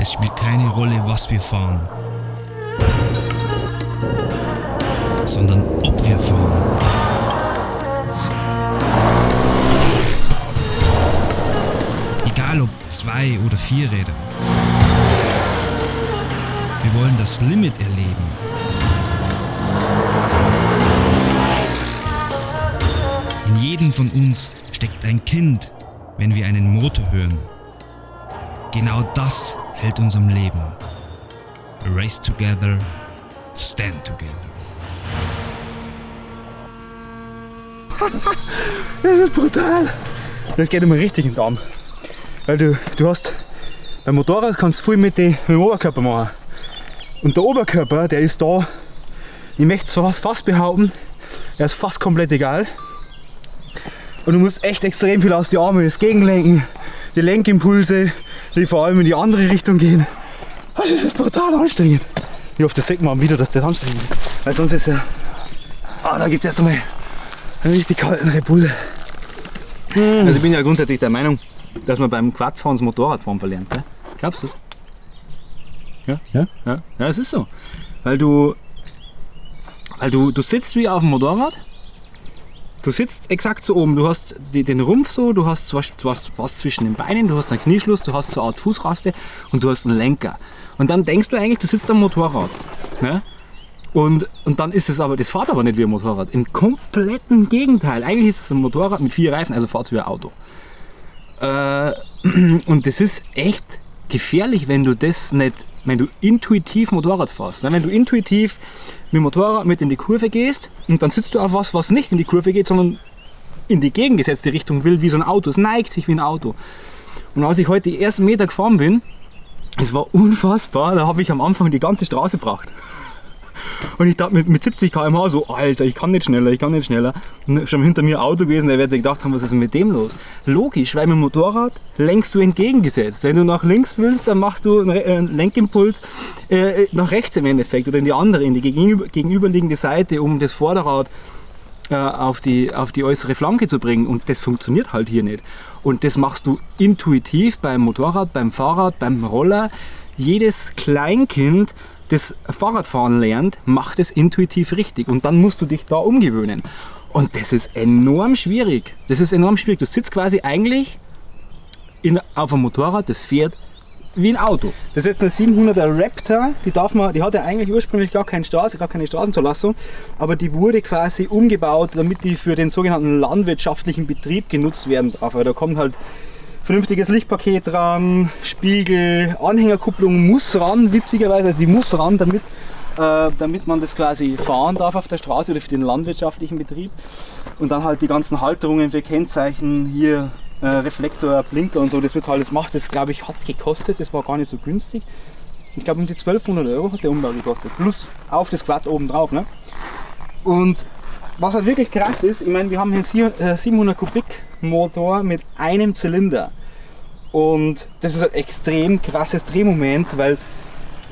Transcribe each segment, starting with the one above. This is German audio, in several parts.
Es spielt keine Rolle, was wir fahren, sondern ob wir fahren. Egal ob zwei oder vier Räder. Wir wollen das Limit erleben. In jedem von uns steckt ein Kind, wenn wir einen Motor hören. Genau das hält uns am Leben. Race together, stand together. Das ist brutal. Das geht immer richtig in den Darm. Weil du, du hast, beim Motorrad kannst du viel mit, dem Oberkörper machen. Und der Oberkörper, der ist da, ich möchte es fast, fast behaupten, er ist fast komplett egal. Und du musst echt extrem viel aus den Armen, das Gegenlenken, die Lenkimpulse, die vor allem in die andere Richtung gehen. Also das ist brutal anstrengend. Ich hoffe, das sieht man wieder, dass das anstrengend ist. Weil sonst ist ja. Ah, da gibt es erst einmal einen richtig kalten Red Bull. Also ich bin ja grundsätzlich der Meinung, dass man beim Quadfahren das Motorradfahren verlernt. Gell? Glaubst du das? Ja? Ja? Ja, ja, es ist so. Weil du, weil du, du sitzt wie auf dem Motorrad. Du sitzt exakt so oben. Du hast die, den Rumpf so, du hast was, was, was zwischen den Beinen, du hast einen Knieschluss, du hast so eine Art Fußraste und du hast einen Lenker. Und dann denkst du eigentlich, du sitzt am Motorrad. Ne? Und, und dann ist es aber, das fährt aber nicht wie ein Motorrad. Im kompletten Gegenteil. Eigentlich ist es ein Motorrad mit vier Reifen, also fährt es wie ein Auto. Äh, und das ist echt gefährlich, wenn du das nicht, wenn du intuitiv Motorrad fährst. ne? Wenn du intuitiv mit dem Motorrad mit in die Kurve gehst und dann sitzt du auf was, was nicht in die Kurve geht, sondern in die gegengesetzte Richtung will, wie so ein Auto. Es neigt sich wie ein Auto. Und als ich heute die ersten Meter gefahren bin, es war unfassbar, da habe ich am Anfang die ganze Straße gebracht. Und ich dachte mit, mit 70 km/h so, Alter, ich kann nicht schneller, ich kann nicht schneller. Und schon hinter mir Auto gewesen, der wird sich gedacht haben, was ist denn mit dem los? Logisch, weil mit dem Motorrad lenkst du entgegengesetzt. Wenn du nach links willst, dann machst du einen äh, einen Lenkimpuls äh, nach rechts im Endeffekt oder in die andere, in die gegenüber, gegenüberliegende Seite, um das Vorderrad äh, auf, die, auf die äußere Flanke zu bringen. Und das funktioniert halt hier nicht. Und das machst du intuitiv beim Motorrad, beim Fahrrad, beim Roller. Jedes Kleinkind, das Fahrradfahren lernt, macht es intuitiv richtig. Und dann musst du dich da umgewöhnen. Und das ist enorm schwierig. Das ist enorm schwierig. Du sitzt quasi eigentlich in, auf einem Motorrad, das fährt wie ein Auto. Das ist jetzt eine 700er Raptor, die, darf man, die hatte eigentlich ursprünglich gar keine, Straße, gar keine Straßenzulassung, aber die wurde quasi umgebaut, damit die für den sogenannten landwirtschaftlichen Betrieb genutzt werden darf. Weil da kommt halt vernünftiges Lichtpaket dran, Spiegel, Anhängerkupplung muss ran, witzigerweise, also die muss ran, damit, äh, damit man das quasi fahren darf auf der Straße oder für den landwirtschaftlichen Betrieb. Und dann halt die ganzen Halterungen für Kennzeichen, hier äh, Reflektor, Blinker und so, das wird alles macht. Das glaube ich hat gekostet, das war gar nicht so günstig. Ich glaube um die 1200 Euro hat der Umbau gekostet, plus auf das Quad oben drauf. Ne? Und was halt wirklich krass ist, ich meine, wir haben hier einen 700 Kubik Motor mit einem Zylinder. Und das ist ein extrem krasses Drehmoment, weil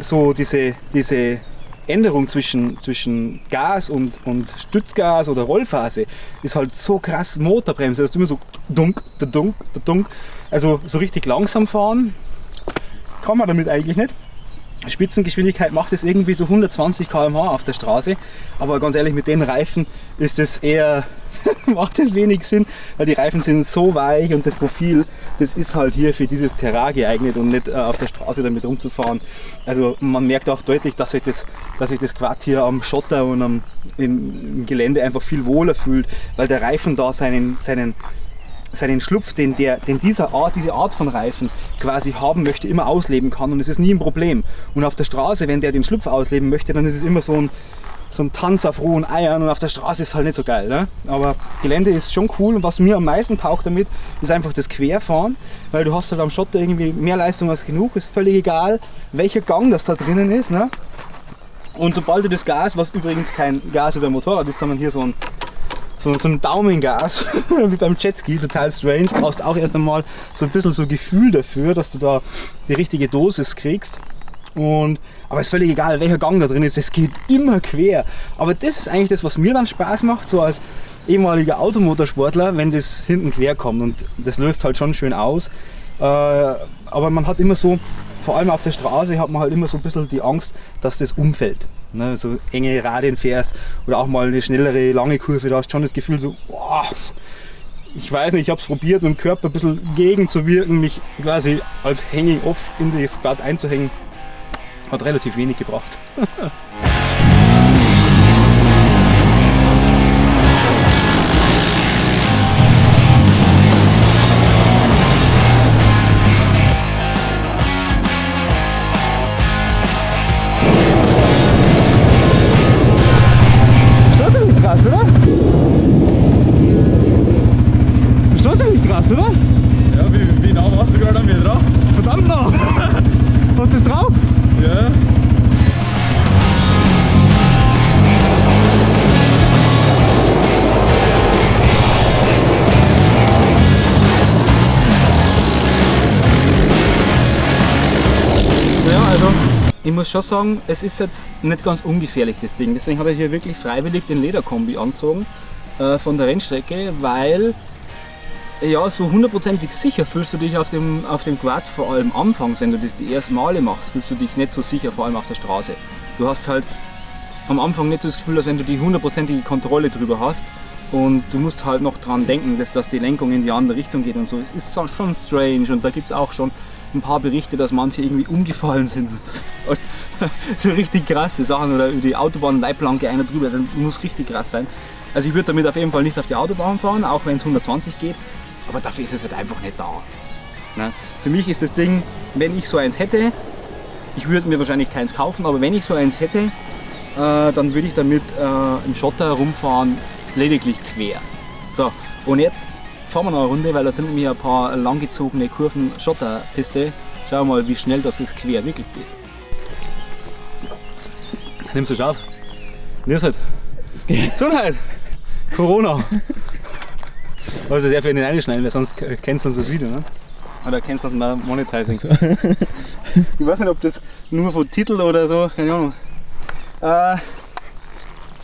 so diese, diese Änderung zwischen, zwischen Gas und, und Stützgas oder Rollphase ist halt so krass Motorbremse, dass du immer so dunk, dunk, dunk. Also so richtig langsam fahren kann man damit eigentlich nicht. Spitzengeschwindigkeit macht es irgendwie so 120 km/h auf der Straße. Aber ganz ehrlich, mit den Reifen ist es eher, macht es wenig Sinn, weil die Reifen sind so weich und das Profil, das ist halt hier für dieses Terrain geeignet und nicht äh, auf der Straße damit rumzufahren. Also man merkt auch deutlich, dass sich das, dass sich das Quad hier am Schotter und am, im, im Gelände einfach viel wohler fühlt, weil der Reifen da seinen, seinen seinen Schlupf, den, der, den dieser Art, diese Art von Reifen quasi haben möchte, immer ausleben kann und es ist nie ein Problem. Und auf der Straße, wenn der den Schlupf ausleben möchte, dann ist es immer so ein, so ein Tanz auf rohen Eiern und auf der Straße ist halt nicht so geil. Ne? Aber Gelände ist schon cool und was mir am meisten taugt damit, ist einfach das Querfahren, weil du hast halt am Schotter irgendwie mehr Leistung als genug, ist völlig egal, welcher Gang das da drinnen ist. Ne? Und sobald du das Gas, was übrigens kein Gas über Motorrad ist, sondern hier so ein so, so ein Daumengas, wie beim Jetski, total strange. Du brauchst auch erst einmal so ein bisschen so Gefühl dafür, dass du da die richtige Dosis kriegst. Und, aber ist völlig egal, welcher Gang da drin ist, es geht immer quer. Aber das ist eigentlich das, was mir dann Spaß macht, so als ehemaliger Automotorsportler, wenn das hinten quer kommt. Und das löst halt schon schön aus. Äh, aber man hat immer so vor allem auf der Straße hat man halt immer so ein bisschen die Angst, dass das umfällt. Ne, so enge Radien fährst oder auch mal eine schnellere, lange Kurve, da hast du schon das Gefühl so, boah, ich weiß nicht, ich habe es probiert, mit dem Körper ein bisschen gegenzuwirken, mich quasi als Hanging Off in das Squat einzuhängen. Hat relativ wenig gebracht. ich muss schon sagen, es ist jetzt nicht ganz ungefährlich das Ding. Deswegen habe ich hier wirklich freiwillig den Lederkombi angezogen äh, von der Rennstrecke, weil ja, so hundertprozentig sicher fühlst du dich auf dem, auf dem Quad, vor allem anfangs, wenn du das die ersten Male machst, fühlst du dich nicht so sicher, vor allem auf der Straße. Du hast halt am Anfang nicht so das Gefühl, als wenn du die hundertprozentige Kontrolle drüber hast und du musst halt noch dran denken, dass, dass die Lenkung in die andere Richtung geht und so. Es ist schon strange und da gibt es auch schon ein paar Berichte, dass manche irgendwie umgefallen sind. Und so richtig krasse Sachen oder über die Autobahnleitplanke einer drüber, das muss richtig krass sein. Also ich würde damit auf jeden Fall nicht auf die Autobahn fahren, auch wenn es 120 geht, aber dafür ist es halt einfach nicht da. Ne? Für mich ist das Ding, wenn ich so eins hätte, ich würde mir wahrscheinlich keins kaufen, aber wenn ich so eins hätte, äh, dann würde ich damit äh, im Schotter herumfahren, lediglich quer. So, und jetzt fahren wir noch eine Runde, weil da sind nämlich ein paar langgezogene Kurven Schotterpiste. Schauen wir mal, wie schnell das ist quer wirklich geht. Nimmst du schon auf? Nimm's halt. Gesundheit! Corona! Also sehr viel in den einschneiden, weil sonst kennst du uns das Video, ne? Oder kennst du uns mal Monetizing? Ich weiß nicht, ob das nur von Titel oder so, keine Ahnung. Äh,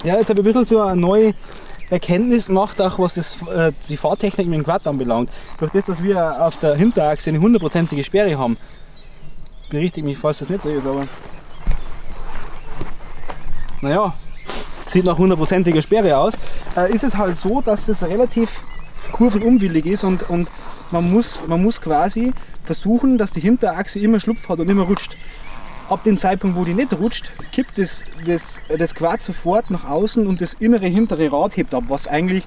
ja, jetzt habe ich ein bisschen so eine neue Erkenntnis gemacht, auch was das, äh, die Fahrtechnik mit dem Quad anbelangt. Durch das, dass wir auf der Hinterachse eine hundertprozentige Sperre haben, berichtigt mich, falls das nicht so ist, aber naja, sieht nach hundertprozentiger Sperre aus, äh, ist es halt so, dass es relativ kurvenunwillig ist und, und man, muss, man muss quasi versuchen, dass die Hinterachse immer Schlupf hat und immer rutscht. Ab dem Zeitpunkt, wo die nicht rutscht, kippt das, das, das Quad sofort nach außen und das innere hintere Rad hebt ab, was eigentlich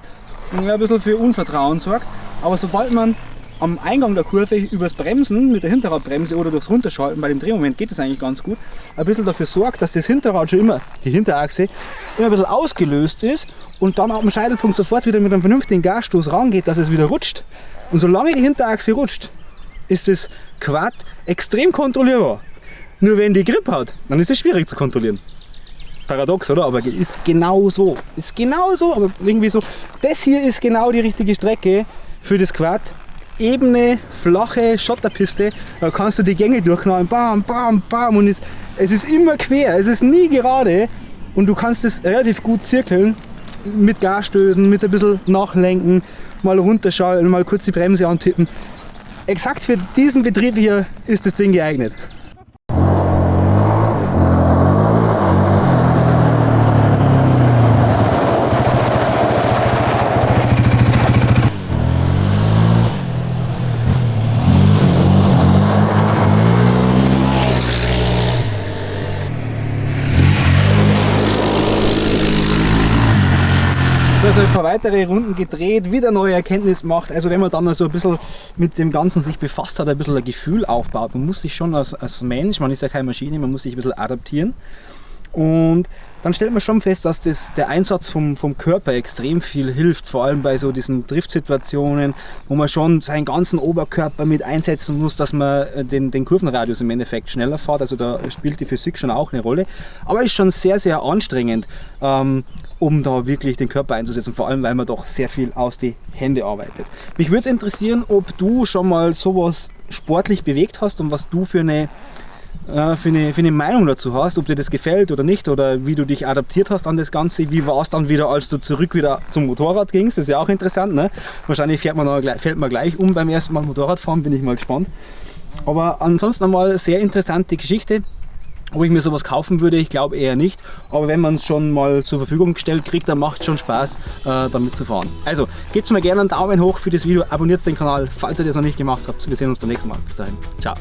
ein bisschen für Unvertrauen sorgt. Aber sobald man am Eingang der Kurve übers Bremsen mit der Hinterradbremse oder durchs Runterschalten, bei dem Drehmoment geht das eigentlich ganz gut, ein bisschen dafür sorgt, dass das Hinterrad schon immer, die Hinterachse, immer ein bisschen ausgelöst ist und dann am Scheitelpunkt sofort wieder mit einem vernünftigen Gasstoß rangeht, dass es wieder rutscht. Und solange die Hinterachse rutscht, ist das Quad extrem kontrollierbar. Nur wenn die Grip hat, dann ist es schwierig zu kontrollieren. Paradox, oder? Aber ist genau so. Ist genau so, aber irgendwie so. Das hier ist genau die richtige Strecke für das Quad. Ebene, flache Schotterpiste, da kannst du die Gänge durchknallen, bam, bam, bam und es, es ist immer quer, es ist nie gerade und du kannst es relativ gut zirkeln mit Gasstößen, mit ein bisschen nachlenken, mal runterschalten, mal kurz die Bremse antippen. Exakt für diesen Betrieb hier ist das Ding geeignet. Also ein paar weitere Runden gedreht, wieder neue Erkenntnis macht. Also wenn man dann so ein bisschen mit dem Ganzen sich befasst hat, ein bisschen ein Gefühl aufbaut. Man muss sich schon als, als Mensch, man ist ja keine Maschine, man muss sich ein bisschen adaptieren. Und dann stellt man schon fest, dass das, der Einsatz vom, vom Körper extrem viel hilft, vor allem bei so diesen Driftsituationen, wo man schon seinen ganzen Oberkörper mit einsetzen muss, dass man äh, den, den Kurvenradius im Endeffekt schneller fährt. Also da spielt die Physik schon auch eine Rolle. Aber ist schon sehr, sehr anstrengend, ähm, um da wirklich den Körper einzusetzen, vor allem weil man doch sehr viel aus die Hände arbeitet. Mich würde es interessieren, ob du schon mal sowas sportlich bewegt hast und was du für eine äh, für eine, für eine Meinung dazu hast, ob dir das gefällt oder nicht oder wie du dich adaptiert hast an das Ganze. Wie war es dann wieder, als du zurück wieder zum Motorrad gingst? Das ist ja auch interessant. Ne? Wahrscheinlich fährt man noch, fällt man gleich um beim ersten Mal Motorrad fahren, bin ich mal gespannt. Aber ansonsten einmal sehr interessante Geschichte. Ob ich mir sowas kaufen würde, ich glaube eher nicht. Aber wenn man es schon mal zur Verfügung gestellt kriegt, dann macht es schon Spaß, äh, damit zu fahren. Also, gebt mir gerne einen Daumen hoch für das Video, abonniert den Kanal, falls ihr das noch nicht gemacht habt. Wir sehen uns beim nächsten Mal. Bis dahin. Ciao.